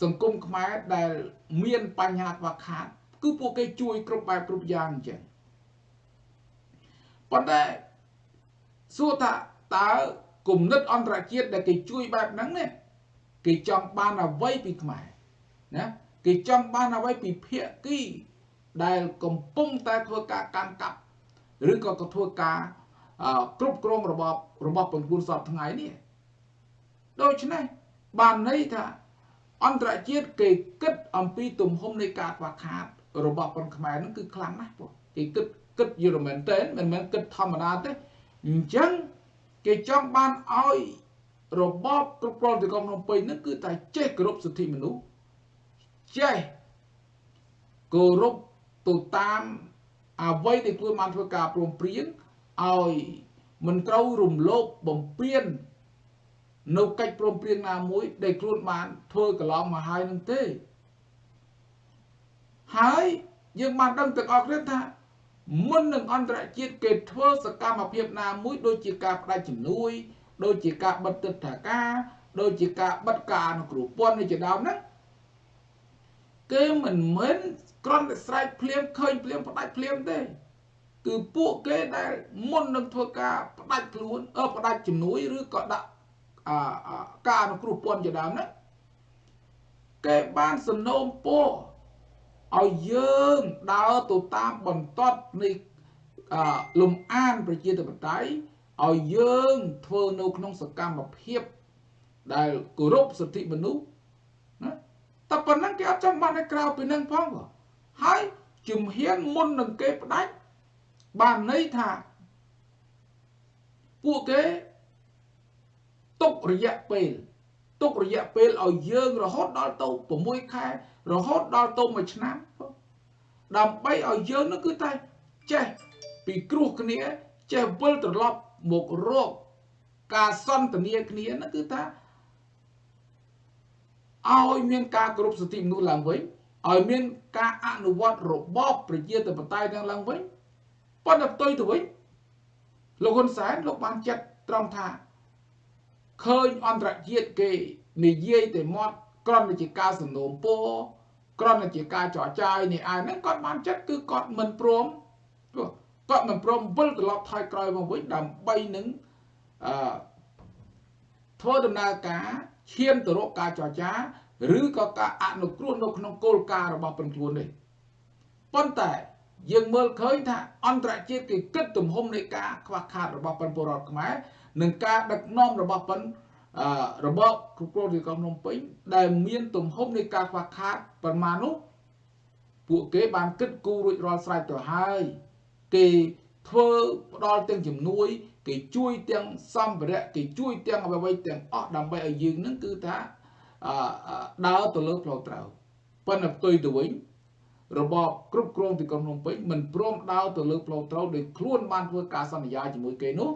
សង្គមខ្មែរដែលមានបញ្ហាខ្វះខាត គឺពួកគេជួយគ្រប់បែបគ្រប់យ៉ាងអញ្ចឹងប៉ុន្តែសួរថាតើគំនិតអន្តរជាតិដែលគេជួយបែបហ្នឹងនេះគេចង់បានអ្វីពីខ្មែរណាគេចង់បានអ្វីពីភាគីដែលកំពុងតែធ្វើការកាន់កាប់ ឬក៏ក៏ធ្វើការគ្រប់គ្រងរបបរបស់ពង្គួនសពថ្ងៃនេះដូច្នេះបានន័យថាអន្តរជាតិគេគិតអំពីទំហំនៃការខ្វះខាត របស់ប៉ុនខ្មែរនឹងគឺខ្លាំងណាស់ពួកគេគិតគិតយល់មែនតើមិនមែនគិតធម្មតាទេអញ្ចឹងគេចង់បានឲ្យរបបគ្រប់គ្រងទីក្រុងភ្នំពេញនឹងគឺតែចេះគោរពសិទ្ធិមនុស្សចេះគោរពទៅតាម អ្វីដែលខ្លួនបានធ្វើការព្រមព្រៀងឲ្យមិនត្រូវរំលោភបំពាននៅកិច្ចព្រមព្រៀងណាមួយ ដែលខ្លួនបានធ្វើកន្លងមកហើយនឹងទេហើយយើងបានដឹងទាំងអស់គ្នាថាមុននឹងអន្តរជាតិគេធ្វើសកម្មភាពណាមួយដូចជាការបដិជំនួយ ដូចជាការបិទទឹកថាការ ដូចជាការបិទការអនុគ្រោះពន្ធនេះជាដើមហ្នឹង គេមិនមែនគ្រាន់តែស្រែកភ្លាមឃើញភ្លាមផ្ដាច់ភ្លាមទេគឺពួកគេដែលមុននឹងធ្វើការផ្ដាច់ខ្លួនអឺផ្ដាច់ជំនួយឬក៏ដាក់ការអនុគ្រោះពន្ធជាដើមហ្នឹងគេបានសំណូមពរឲ្យយើងដើរទៅតាមបន្ទាត់នៃលំអានប្រជាធិបតេយ្យឲ្យយើងធ្វើនៅក្នុងសកម្មភាពដែលគោរពសិទ្ធិមនុស្សណា តែប៉ុណ្ណឹងគេអត់ចង់បានឲ្យក្រៅពីនឹងផងហើយជំហានមុននឹងគេផ្ដាច់បានន័យថាពួកគេទុករយៈពេលទុករយៈពេលឲ្យយើងរហូតដល់ទៅ6ខែរហូតដល់ទៅ1ឆ្នាំដើម្បីឲ្យយើងនឹងគឺតែចេះពីគ្រោះគ្នាចេះវិលត្រឡប់មករកការសន្ទនាគ្នានោះគឺថា ឲ្យមានការគោរពសិទ្ធិមនុស្សឡើងវិញឲ្យមានការអនុវត្តរបបប្រជាធិបតេយ្យទាំងឡើងវិញប៉ុន្តែផ្ទុយទៅវិញលោកហ៊ុនសែនលោកបានចាត់ត្រង់ថាឃើញអន្តរជាតិគេនិយាយតែមាត់ក្រំជាការសំណូមពរក្រំជាការចរចាយនេះឯងហ្នឹងគាត់បានចិត្តគឺគាត់មិនព្រមគាត់មិនព្រមវិលត្រឡប់ថយក្រោយមកវិញដើម្បីនឹងអឺធ្វើដំណើរការ ឈានទៅរកការចរចាឬក៏ការអនុគ្រោះនៅក្នុងគោលការណ៍របស់ពលខ្លួននេះប៉ុន្តែយើងមើលឃើញថាអន្តរជាតិគេគិតទំហំនៃការខ្វះខាតរបស់ពលរដ្ឋខ្មែរនិងការដឹកនាំរបស់ប៉ុនរបបគ្រប់គ្រងទីក្រុងភ្នំពេញដែលមានទំហំនៃការខ្វះខាតប្រមាណនោះពួកគេបានគិតគូររួចរាល់ស្រេចទៅហើយគេធ្វើផ្ដល់ទាំងជំនួយ គេជួយទាំងសម្ភារៈគេជួយទាំងអ្វីៗទាំងអស់ដើម្បីឲ្យយើងនឹងគឺថាដើរទៅលើផ្លូវត្រូវប៉ុន្តែផ្ទុយទៅវិញរបបគ្រប់គ្រងទីក្រុងភ្នំពេញមិនព្រមដើរទៅលើផ្លូវត្រូវដោយខ្លួនបានធ្វើការសន្យាជាមួយគេនោះ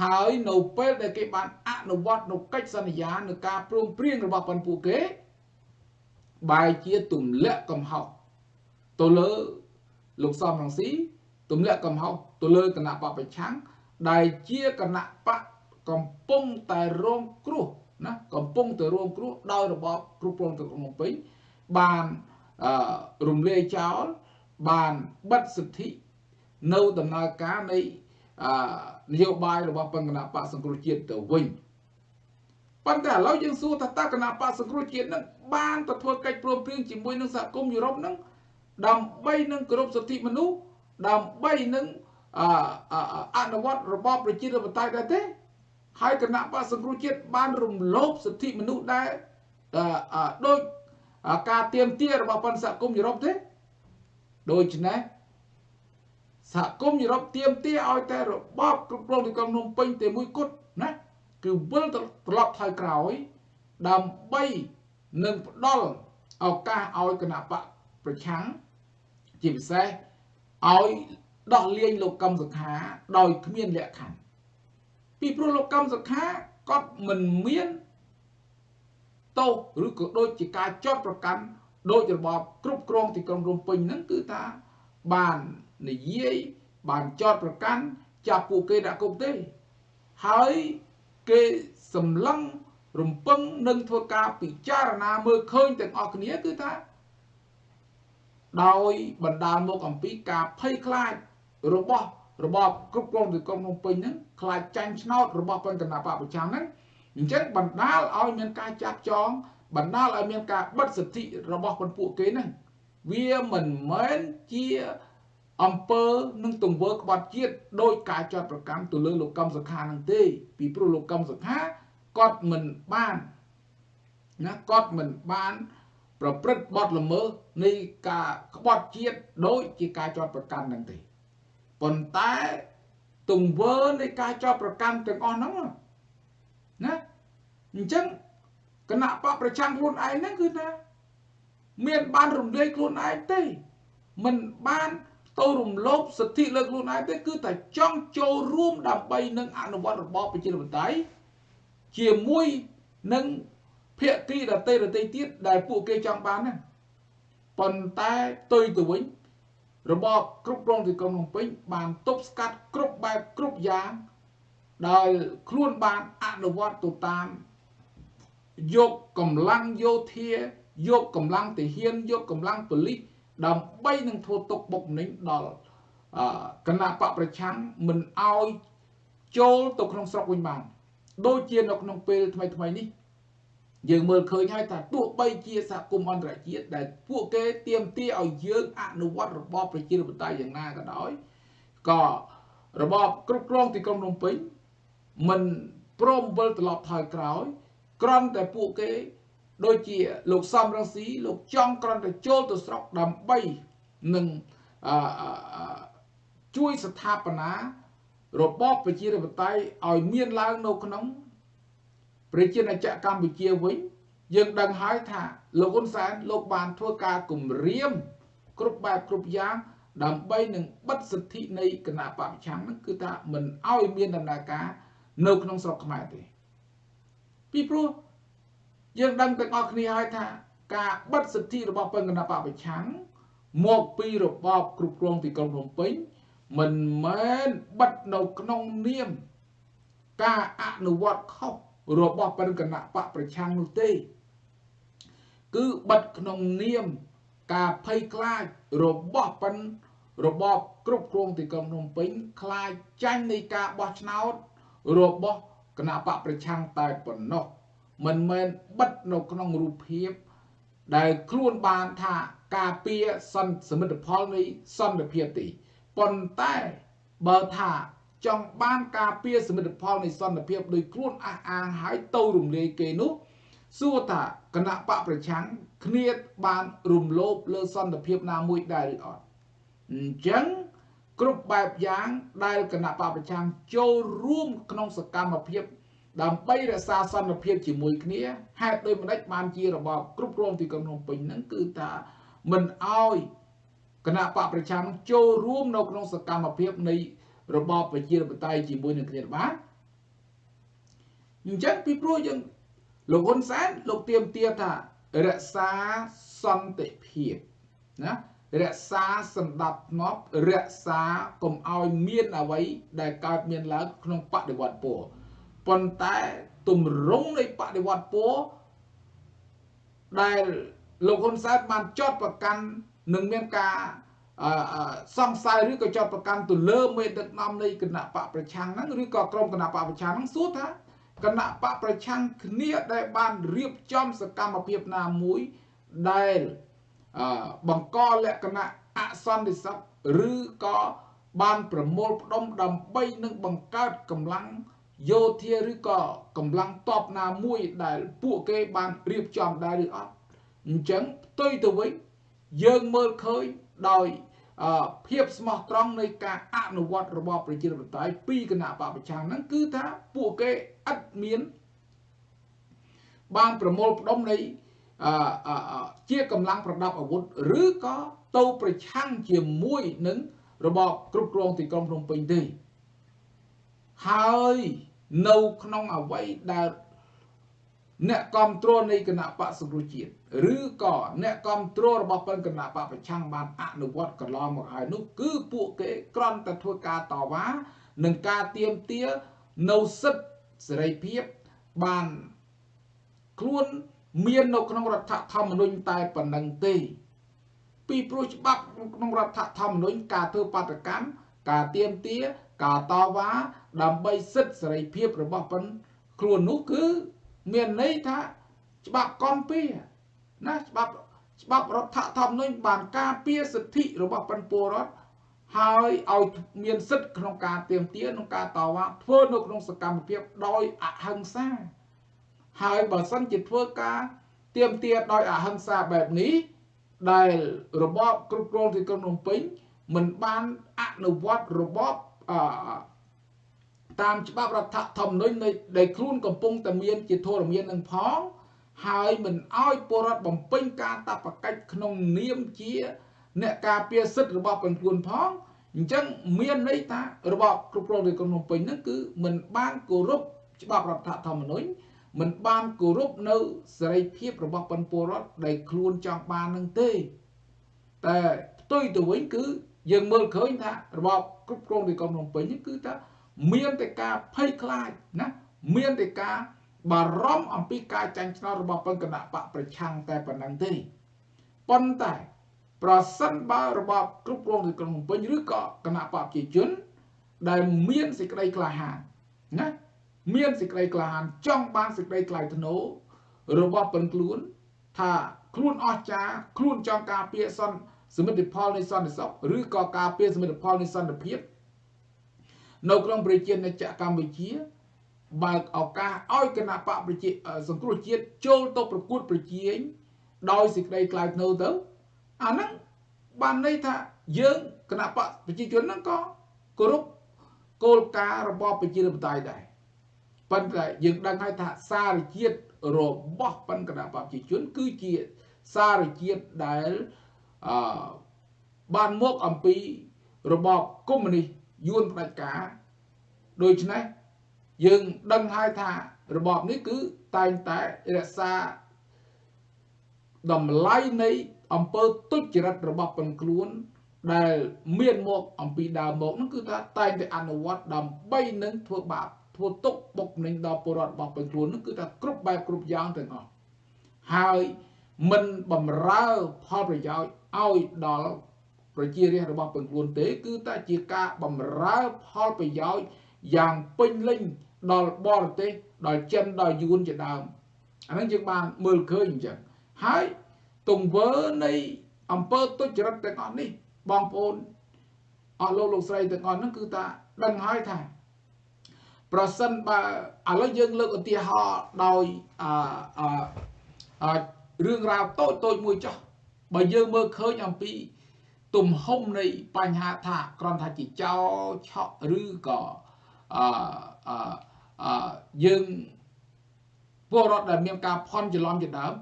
ហើយនៅពេលដែលគេបានអនុវត្តនៅកិច្ចសន្យានៅការព្រមព្រៀងរបស់ប៉ុនពួកគេបែរជាទម្លាក់កំហុសទៅលើលោកសំរងស៊ី ទម្លាក់កំហុសទៅលើគណៈបពប្រឆាំងដែលជាគណៈបកកំពុងតែរងគ្រោះណាកំពុងតែរងគ្រោះដោយរបបគ្រប់គ្រងទៅក្នុងពេញបានអឺរំលាយចោលបានបិទសិទ្ធិនៅដំណើរការនៃអឺនយោបាយរបស់បញ្គណៈបកសង្គ្រោះជាតិទៅវិញប៉ុន្តែឥឡូវយើងសួរថាតើគណៈបកសង្គ្រោះជាតិនឹងបានទៅធ្វើកិច្ចព្រមព្រៀងជាមួយនឹងសហគមន៍យុរ៉ុបនឹងដើម្បីនឹងគោរពសិទ្ធិមនុស្ស ដើម្បីនឹងអនុវត្តរបបប្រជាធិបតេយ្យដែរទេហើយគណៈបកសង្គ្រោះជាតិបានរំលោភសិទ្ធិមនុស្សដែរដោយការទៀមទារបស់បញ្ញសហគមន៍យុរ៉ុបទេដូច្នេះសហគមន៍យុរ៉ុបទៀមទាឲ្យតែរបបគ្រប់គ្រងទីក្រុងភ្នំពេញតែមួយគត់ណាគឺវិលត្រឡប់ថយក្រោយដើម្បីនឹងផ្ដល់ឱកាសឲ្យគណៈបកប្រឆាំងជាពិសេស ឲ្យដោះលែងលោកកឹមសុខាដោយគ្មានលក្ខខណ្ឌពីព្រោះលោកកម្មសខាគាត់មិនមានទោសឬក៏ដូចជាការចោទប្រកាន់ដោយរបបគ្រប់គ្រងទីក្រុងភ្នំពេញហ្នឹងគឺថាបាននិយាយបានចោទប្រកាន់ចាប់ពួកគេដាក់គុកទេហើយគេសម្លឹងរំពឹងនឹងធ្វើការពិចារណាមើលឃើញទាំងអស់គ្នាគឺថា ដោយបណ្ដាលមកអំពីការភ័យខ្លាចរបស់របបគ្រប់គ្រងទីក្រុងភ្នំពេញហ្នឹងខ្លាចចាញ់ឆ្នោតរបស់ពលគណៈបពប្រចាំហ្នឹងអញ្ចឹងបណ្ដាលឲ្យមានការចាប់ចងបណ្ដាលឲ្យមានការបិទសិទ្ធិរបស់ពលពួកគេហ្នឹងវាមិនមែនជាអង្គើនឹងទង្វើក្បត់ជាតិដោយការចាត់ប្រកាន់ទៅលើលោកកម្មសខានឹងទេ ពីព្រោះលោកកម្មសខាគាត់មិនបានណាគាត់មិនបាន ប្រព្រឹត្តបទល្មើសនៃការក្បត់ជាតិដោយជាការចាត់ប្រកាន់នឹងទេប៉ុន្តែទង្វើនៃការចោទប្រកាន់ទាំងអស់ហ្នឹងណាអញ្ចឹងគណៈបកប្រឆាំងខ្លួនឯងហ្នឹងគឺថាមានបានរំលាយខ្លួនឯងទេមិនបានទៅរំលោភសិទ្ធិលើខ្លួនឯងទេគឺតែចង់ចូលរួមដើម្បីនឹងអនុវត្តរបបប្រជាធិបតេយ្យជាមួយនឹង ភាគីដតីដតីទៀតដែលពួកគេចង់បានហ្នឹងប៉ុន្តែផ្ទុយទៅវិញរបបគ្រប់គ្រងទីក្រុងភ្នំពេញបានទប់ស្កាត់គ្រប់បែបគ្រប់យ៉ាងដោយខ្លួនបានអនុវត្តទៅតាមយកកម្លាំងយោធាយកកម្លាំងទាហានយកកម្លាំងប៉ូលីសដើម្បីនឹងធ្វើទុកបុកម្នេញដល់គណៈបកប្រឆាំងមិនអោយចូលទៅក្នុងស្រុកវិញបាន ដូចជានៅក្នុងពេលថ្មីថ្មីនេះ យើងមើលឃើញហើយថាទោះបីជាសហគមន៍អន្តរជាតិដែលពួកគេទៀមទាឲ្យយើងអនុវត្តរបបប្រជាធិបតេយ្យយ៉ាងណាក៏ដោយក៏របបគ្រប់គ្រងទីក្រុងភ្នំពេញមិនព្រមវិលត្រឡប់ថយក្រោយក្រំតែពួកគេ ដូចជាលោកសំរងស៊ីលោកចង់ក្រំតែចូលទៅស្រុកដើម្បីនឹងជួយស្ថាបនារបបប្រជាធិបតេយ្យឲ្យមានឡើងនៅក្នុង ប្រជាណាចក្រកម្ពុជាវិញយើងដឹងហើយថាលោកហ៊ុនសែនលោកបានធ្វើការគម្រាមគ្រប់បែបគ្រប់យ៉ាងដើម្បីនឹងបិទសិទ្ធិនៃគណៈបព្វឆាំងហ្នឹងគឺថាមិនអោយមានដំណើរការនៅក្នុងស្រុកខ្មែរទេពីព្រោះយើងដឹងទាំងអស់គ្នាហើយថា ការបិទសិទ្ធិរបស់ពលគណៈបព្វឆាំងមកពីរបបគ្រប់គ្រងទីក្រុងភ្នំពេញមិនមែនបិទនៅក្នុងនាម ការអនុវត្តខុស របស់បរិគណៈបកប្រឆាំងនោះទេ គឺបិទក្នុងនាមការភ័យខ្លាចរបស់បិនរបបគ្រប់គ្រងទីក្រុងភ្នំពេញខ្លាចចាញ់នៃការបោះឆ្នោតរបស់គណៈបកប្រឆាំងតែប៉ុណ្ណោះមិនមែនបិទនៅក្នុងរូបភាព ដែលខ្លួនបានថាការពារសន្តិសមិទ្ធផលនៃសន្តិភាពទេប៉ុន្តែបើថា ចង់បានការពារសមិទ្ធផលនៃសន្តិភាពដោយខ្លួនអះអាងហើយទៅរំលាយគេនោះសួរថាគណៈបកប្រឆាំងគ្នាបានរំលោភលើសន្តិភាពណាមួយដែរឬអត់អញ្ចឹងគ្រប់បែបយ៉ាងដែលគណៈបកប្រឆាំងចូលរួមក្នុងសកម្មភាពដើម្បីរក្សាសន្តិភាពជាមួយគ្នាហេតុដូចម្ដេចបានជារបបគ្រប់គ្រងទីក្រុងភ្នំពេញហ្នឹងគឺថាមិនអោយគណៈបកប្រឆាំងចូលរួមនៅក្នុងសកម្មភាពនៃ របបប្រជាធិបតេយ្យជាមួយនឹងគ្នាបានអញ្ចឹងពីព្រោះយើងលោកហ៊ុនសែនលោកទៀមទាថារក្សាសន្តិភាពណារក្សាសន្តិភាពរក្សាកុំឲ្យមានអ្វីដែលកើតមានឡើងក្នុងបដិវត្តពរប៉ុន្តែទម្រង់នៃបដិវត្តពរដែលលោកហ៊ុនសែនបានចោតប្រកាន់នឹងមានការ សង្ស័យឬក៏ចោទប្រកាន់ទៅលើមេដឹកនាំនៃគណៈបកប្រឆាំងហ្នឹងឬក៏ក្រុមគណៈបកប្រឆាំងហ្នឹងសួរថាគណៈបកប្រឆាំងគ្នាដែលបានរៀបចំសកម្មភាពណាមួយដែលបង្កលក្ខណៈអសន្តិសុខឬក៏បានប្រមូលផ្ដុំដើម្បីនឹងបង្កើតកម្លាំងយោធាឬក៏កម្លាំងតបណាមួយដែលពួកគេបានរៀបចំដែរឬអត់អញ្ចឹងផ្ទុយទៅវិញយើងមើលឃើញ ដោយភាពស្មោះត្រង់នៃការអនុវត្តរបបប្រជាធិបតេយ្យពីគណៈបព្វជិហ្នឹងគឺថាពួកគេឥតមានបានប្រមូលផ្ដុំនៃជាកម្លាំងប្រដាប់អាវុធឬក៏ទៅប្រឆាំងជាមួយនឹងរបបគ្រប់គ្រងទីក្រុងភ្នំពេញទេហើយនៅក្នុងអវ័យដែល អ្នកគ្រប់គ្រងនៃគណៈបកសង្គ្រោះជាតិឬក៏អ្នកគ្រប់គ្រងរបស់ពលគណៈបកប្រឆាំងបានអនុវត្តកន្លងមកហើយនោះគឺពួកគេគ្រាន់តែធ្វើការតវ៉ានិងការទៀមទានៅសិទ្ធិសេរីភាពបានខ្លួនមាននៅក្នុងរដ្ឋធម្មនុញ្ញតែប៉ុណ្្នឹងទេពីព្រោះច្បាប់ក្នុងរដ្ឋធម្មនុញ្ញការធ្វើបាតកម្មការទៀមទាការតវ៉ាដើម្បីសិទ្ធិសេរីភាពរបស់ប៉ុនខ្លួននោះគឺ មានន័យថាច្បាប់កំពីណាច្បាប់ច្បាប់រដ្ឋធម្មនុញ្ញបានការពារសិទ្ធិរបស់ប៉ុនពលរដ្ឋហើយឲ្យមានសិទ្ធិក្នុងការទៀមទាក្នុងការតវ៉ាធ្វើនៅក្នុងសកម្មភាពដោយអហិង្សា ហើយបើសិនជាធ្វើការទៀមទាដោយអហិង្សាបែបនេះដែលរបបគ្រប់គ្រងទីក្រុងភ្នំពេញមិនបានអនុវត្តរបបអ តាមច្បាប់រដ្ឋធម្មនុញ្ញដែលខ្លួនកំពុងតែមានជាធរមាននឹងផង ហើយមិនអោយពលរដ្ឋបំពេញការតបកិច្ចក្នុងនាមជា អ្នកការពារសិទ្ធិរបស់ខ្លួនផងអញ្ចឹងមានន័យថារបបគ្រប់គ្រងរាជការភ្នំពេញហ្នឹងគឺមិនបានគោរពច្បាប់រដ្ឋធម្មនុញ្ញមិនបានគោរពនៅសេរីភាពរបស់ពលរដ្ឋដែលខ្លួនចង់បាននឹងទេ តែផ្ទុយទៅវិញគឺយើងមើលឃើញថារបបគ្រប់គ្រងរាជការភ្នំពេញនេះគឺថា មានតែការភ័យខ្លាចណាមានតែការបារម្ភអំពីការចាញ់ឆ្នោតរបស់ពលគណៈបកប្រឆាំងតែប៉ុណ្ណឹងទេប៉ុន្តែប្រសិនបើរបបគ្រប់គ្រងរាជការភ្នំពេញឬក៏គណៈបកប្រជាជន ដែលមានសេចក្តីក្លាហានណាមានសេចក្តីក្លាហានចង់បានសេចក្តីថ្លៃថ្នូររបស់ប៉ុនខ្លួន ថាខ្លួនអស្ចារ្យខ្លួនចង់ការពារសន្តិសមិទ្ធផលនៃសន្តិសុខឬក៏ការពារសមិទ្ធផលនៃសន្តិភាព នៅក្នុងប្រជាជាតិកម្ពុជាបើកឱកាសឲ្យគណៈបកប្រជាសង្គ្រោះជាតិចូលទៅប្រកួតប្រជែងដោយសេចក្តីថ្លៃថ្នូរទៅអាហ្នឹងបានន័យថាយើងគណៈបកប្រជាជនហ្នឹងក៏គោរពគោលការណ៍របបប្រជាធិបតេយ្យដែរប៉ុន្តែយើងដឹងហើយថាសារជាតិរបស់ប៉ុនគណៈបកប្រជាជន គឺជាសារជាតិដែលអឺបានមកអំពីរបបកុម្មុយនីស យួនផ្ដាច់ការដូច្នេះយើងដឹងហើយថារបបនេះគឺតែងតែរក្សាតម្លៃនៃអង្គើទុច្ចរិតរបស់ពនខ្លួនដែលមានមកអំពីដើមមកនោះគឺថាតែងតែអនុវត្តដើម្បីនឹងធ្វើបាបធ្វើទុកបុកម្នេញដល់ពលរដ្ឋរបស់ពនខ្លួននោះគឺថាគ្រប់បែបគ្រប់យ៉ាងទាំងអស់ហើយមិនបំរើផលប្រយោជន៍ឲ្យដល់ ប្រជារាស្ត្ររបស់ពនខ្លួនទេ គឺតែជាការបំរើផលប្រយោជន៍យ៉ាងពេញលេញដល់បរទេសដល់ចិនដល់យួនជាដើមអាហ្នឹងយើងបានមើលឃើញអញ្ចឹងហើយទង្វើនៃអង្គើទុច្ចរិតទាំងអស់នេះបងប្អូនអស់លោកលោកស្រីទាំងអស់ហ្នឹងគឺថាដឹងហើយថា ប្រសិនបើឥឡូវយើងលើកឧទាហរណ៍ដោយអឺរឿងរ៉ាវតូចតូចមួយចុះបើយើងមើលឃើញអំពី ទំហំនៃបញ្ហាថាគ្រាន់ថាជាចោឆក់ឬក៏អឺអឺយើងពលរដ្ឋដែលមានការផន់ច្រឡំជាដើម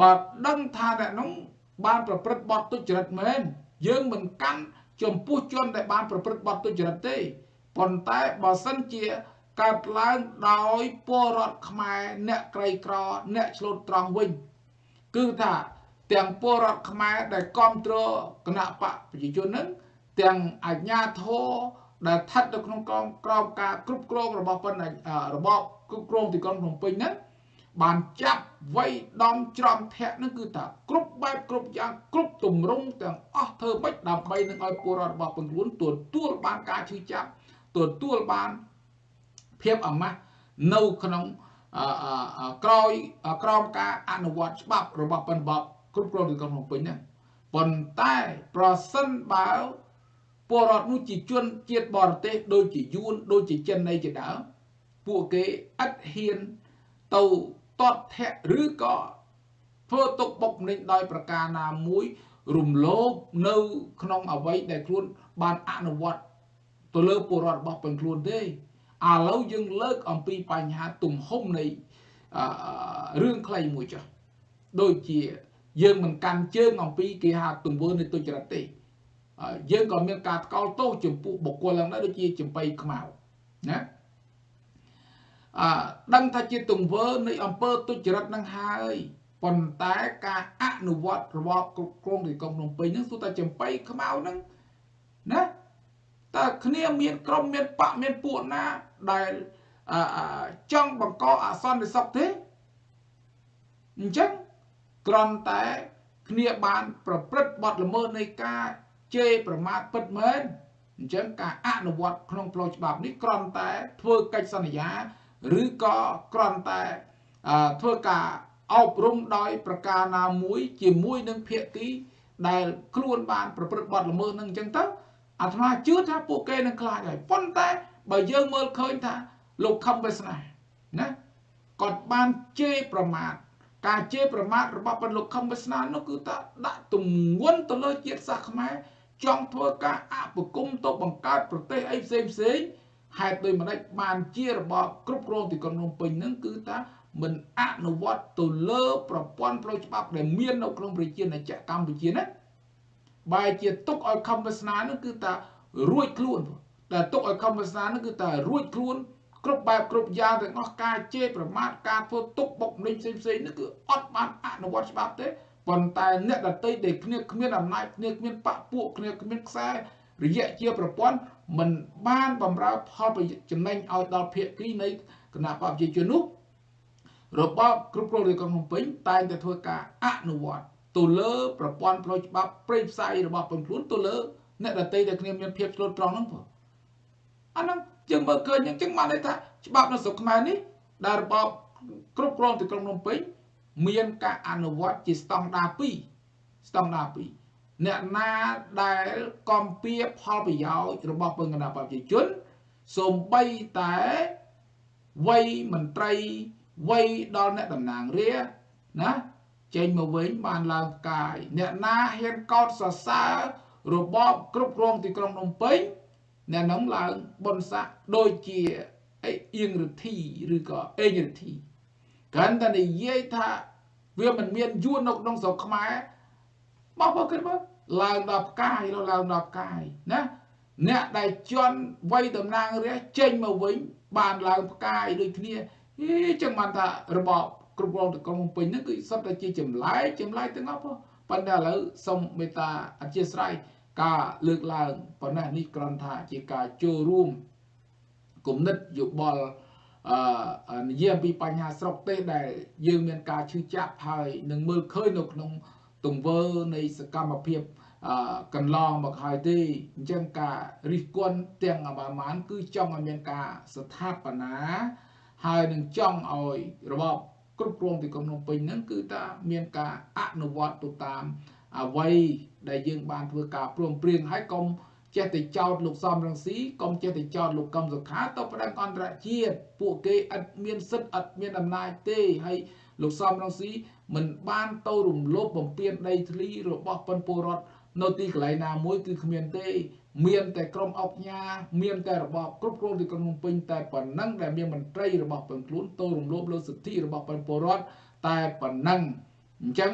បើដឹងថាអ្នកនោះបានប្រព្រឹត្តបទទុច្ចរិតមែនយើងមិនកាន់ចំពោះជនដែលបានប្រព្រឹត្តបទទុច្ចរិតទេប៉ុន្តែបើសិនជាកើតឡើងដោយពលរដ្ឋខ្មែរអ្នកក្រីក្រអ្នកឆ្លូតត្រង់វិញ គឺថា ទាំងពលរដ្ឋខ្មែរដែលគ្រប់គ្រងគណៈបកប្រជាជននឹងទាំងអាជ្ញាធរដែលស្ថិតនៅក្នុងក្រមក្រមការគ្រប់គ្រងរបស់ប៉ុណ្ណរបបគ្រប់គ្រងទីក្រុងភ្នំពេញហ្នឹងបានចាប់វ័យដំច្រំធាក់នឹងគឺថាគ្រប់បែបគ្រប់យ៉ាងគ្រប់ទម្រង់ទាំងអស់ធ្វើម៉េចដើម្បីនឹងឲ្យពលរដ្ឋរបស់ពលខ្លួនទទួលបានការឈឺចាប់ទទួលបានភាពអាម៉ាស់នៅក្នុងក្រោយក្រោមការអនុវត្តច្បាប់របស់ប៉ុនបប គ្រប់គ្រងទីក្រុងភ្នំពេញហ្នឹងប៉ុន្តែប្រសិនបើពលរដ្ឋនោះជាជនជាតិបរទេសដូចជាយួនដូចជាចិននៃជាដើមពួកគេឥតហ៊ានទៅតតធៈឬក៏ធ្វើទុកបុកម្នេញដោយប្រការណាមួយរំលោភនៅក្នុងអវ័យដែលខ្លួនបានអនុវត្តទៅលើពលរដ្ឋរបស់ពលខ្លួនទេឥឡូវយើងលើកអំពីបញ្ហាទំហំនៃរឿងខ្លីមួយចុះដូចជា យើងមិនកាន់ជើងអំពីគេហៅទង្វើនៃទុច្ចរិតទេយើងក៏មានការថ្កោលទោសចំពោះបុគ្គលឡើងដែរដូចជាចំបៃខ្មៅណាអដឹងថាជាទង្វើនៃអំពើទុច្ចរិតនឹងហើយប៉ុន្តែការអនុវត្តរបស់គ្រប់គ្រងទីក្រុងភ្នំពេញហ្នឹងសុទ្ធតែចំបៃខ្មៅហ្នឹងណាតើគ្នាមានក្រុមមានបកមានពួកណាដែលចង់បង្កអសន្តិសុខទេអញ្ចឹង គ្រាន់តែគ្នាបានប្រព្រឹត្តបទល្មើសនៃការជេរប្រមាថពិតមែនអញ្ចឹងការអនុវត្តក្នុងផ្លូវច្បាប់នេះគ្រាន់តែធ្វើកិច្ចសន្យាឬក៏គ្រាន់តែធ្វើការអប់រំដោយប្រការណាមួយជាមួយនឹងភាគីដែលខ្លួនបានប្រព្រឹត្តបទល្មើសនឹងអញ្ចឹងទៅអាត្មាជឿថាពួកគេនឹងខ្លាចហើយប៉ុន្តែបើយើងមើលឃើញថាលោកខំវាសនាណាគាត់បានជេរប្រមាថ ការជេរប្រមាថរបស់ពលលោកខំវាសនានោះគឺថាដាក់ទម្ងន់ទៅលើជាតិសាសន៍ខ្មែរចង់ធ្វើការអបគុំទៅបង្កើតប្រទេសអីផ្សេងផ្សេងហេតុដូចម្ដេចបានជារបស់គ្រប់គ្រងទីក្រុងភ្នំពេញហ្នឹងគឺថាមិនអនុវត្តទៅលើប្រព័ន្ធផ្លូវច្បាប់ដែលមាននៅក្នុងប្រជាណាចក្រកម្ពុជាណាបែរជាទុកឲ្យខំវាសនានោះគឺថារួចខ្លួនតែទុកឲ្យខំវាសនានោះគឺថារួចខ្លួន គ្រប់បែបគ្រប់យ៉ាងទាំងអស់ការជេរប្រមាថការធ្វើទុកបុកម្នេញផ្សេងផ្សេងនេះគឺអត់បានអនុវត្តច្បាប់ទេប៉ុន្តែអ្នកដតីដែលគ្នាគ្មានអំណាចគ្នាគ្មានបពពួកគ្នាគ្មានខ្សែរយៈជាប្រព័ន្ធមិនបានបំរើផលប្រយោជន៍ចំណេញឲ្យដល់ភាគីនៃគណៈបព្វជិជននោះរបបគ្រប់គ្រងរាជការភ្នំពេញតែងតែធ្វើការអនុវត្តទៅលើប្រព័ន្ធផ្លូវច្បាប់ព្រៃផ្សៃរបស់ពលខ្លួនទៅលើអ្នកដតីដែលគ្នាមានភាពឆ្លូតត្រង់ហ្នឹងបងអាហ្នឹង យើងមើលឃើញអញ្ចឹងបានន័យថាច្បាប់នៅស្រុកខ្មែរនេះដែលរបបគ្រប់គ្រងទីក្រុងភ្នំពេញមានការអនុវត្តជាស្តង់ដារ2ស្តង់ដារ2អ្នកណាដែលកំពៀផលប្រយោជន៍របស់ពលគណៈប្រជាជនសូម្បីតែវ័យមន្ត្រីវ័យដល់អ្នកតំណាងរាណាចេញមកវិញបានឡើងផ្កាយអ្នកណាហ៊ានកោតសរសើររបបគ្រប់គ្រងទីក្រុងភ្នំពេញ អ្នកនោះឡើងបុណ្យស័ក្តិដូចជាអីអៀងរទ្ធីឬក៏អេងរទ្ធីកាន់តែនិយាយថាវាមិនមានយួននៅក្នុងស្រុកខ្មែរមកបើគិតមើលឡើងដល់ផ្កាយឡើងដល់ផ្កាយណាអ្នកដែលជន់វ័យតំណាងរាជចេញមកវិញ បានឡើងផ្កាយដូចគ្នាអីចឹងបានថារបបគ្រប់គ្រងតកងពេញហ្នឹងគឺសុទ្ធតែជាចម្លែកចម្លែកទាំងអស់ប៉ុន្តែឥឡូវសូមមេត្តាអធិស្ឋាន ការលើកឡើងប៉ុណ្ណេះនេះគ្រាន់ថាជាការចូលរួមគំនិតយោបល់អឺនិយាយអំពីបញ្ហាស្រុកទេសដែលយើងមានការឈឺចាប់ហើយនឹងមើលឃើញនៅក្នុងទង្វើនៃសកម្មភាពអឺកន្លងមកហើយទេអញ្ចឹងការរិះគន់ទាំងអបាមានគឺចង់ឲ្យមានការស្ថាបនាហើយនឹងចង់ឲ្យរបបគ្រប់គ្រងទីក្រុងភ្នំពេញហ្នឹងគឺថាមានការអនុវត្តទៅតាម អ្វីដែលយើងបានធ្វើការព្រមព្រៀងហើយកុំចេះតែចោទលោកសំរងស៊ីកុំចេះតែចោទលោកកឹមសុខាទៅប្រដឹងអន្តរជាតិពួកគេឥតមានសិទ្ធិឥតមានអំណាចទេហើយលោកសំរងស៊ីមិនបានទៅរំលោភបំពានដីធ្លីរបស់ប៉ុនពលរដ្ឋនៅទីកន្លែងណាមួយគឺគ្មានទេ មានតែក្រុមអុកញ៉ាមានតែរបបគ្រប់គ្រងទីក្រុងភ្នំពេញតែប៉ុណ្ណឹងដែលមានមន្ត្រីរបស់ប៉ុនខ្លួនទៅរំលោភលើសិទ្ធិរបស់ប៉ុនពលរដ្ឋតែប៉ុណ្ណឹង អញ្ចឹង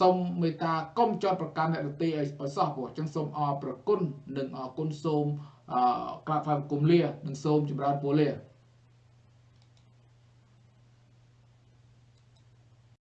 សូមមេត្តាកុំចោតប្រកាន់អ្នកដទៃឲ្យសោះព្រោះអញ្ចឹងសូមអរប្រគុណនិងអរគុណសូមអឺក្រាបថ្វាយបង្គំលានិងសូមចម្រើនពរលា